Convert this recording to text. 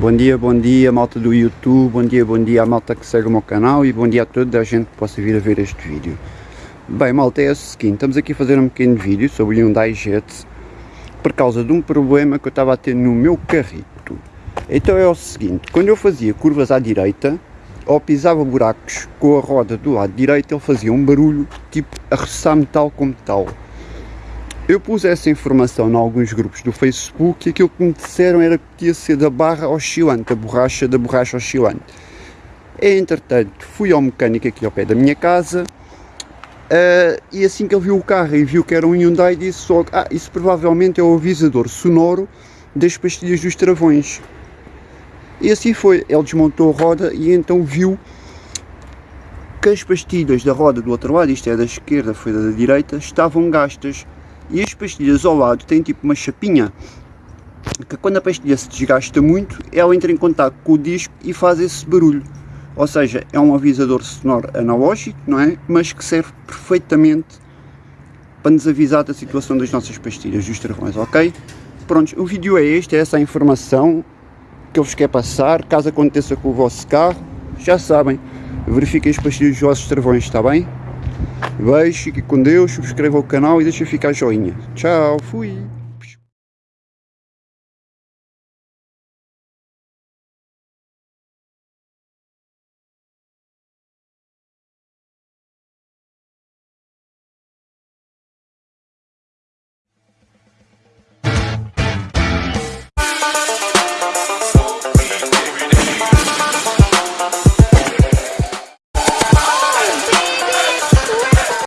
Bom dia, bom dia malta do YouTube, bom dia, bom dia à malta que segue o meu canal e bom dia a toda a gente que possa vir a ver este vídeo. Bem malta, é o seguinte, estamos aqui a fazer um pequeno vídeo sobre o Hyundai Jet por causa de um problema que eu estava a ter no meu carrito. Então é o seguinte, quando eu fazia curvas à direita ou pisava buracos com a roda do lado direito ele fazia um barulho tipo a roçar metal com metal. Eu pus essa informação em alguns grupos do Facebook e aquilo que me disseram era que ia ser da barra oscilante, a borracha da borracha oscilante. Entretanto, fui ao mecânico aqui ao pé da minha casa uh, e assim que ele viu o carro e viu que era um Hyundai, disse logo, ah, isso provavelmente é o avisador sonoro das pastilhas dos travões. E assim foi, ele desmontou a roda e então viu que as pastilhas da roda do outro lado, isto é da esquerda, foi da direita, estavam gastas e as pastilhas ao lado têm tipo uma chapinha que quando a pastilha se desgasta muito, ela entra em contato com o disco e faz esse barulho. Ou seja, é um avisador sonoro analógico, não é? Mas que serve perfeitamente para nos avisar da situação das nossas pastilhas, dos travões, ok? Pronto, o vídeo é este, é essa a informação que eu vos quero passar. Caso aconteça com o vosso carro, já sabem, verifiquem as pastilhas dos vossos travões, está bem? Beijo, fique com Deus, subscreva o canal e deixa ficar joinha. Tchau, fui!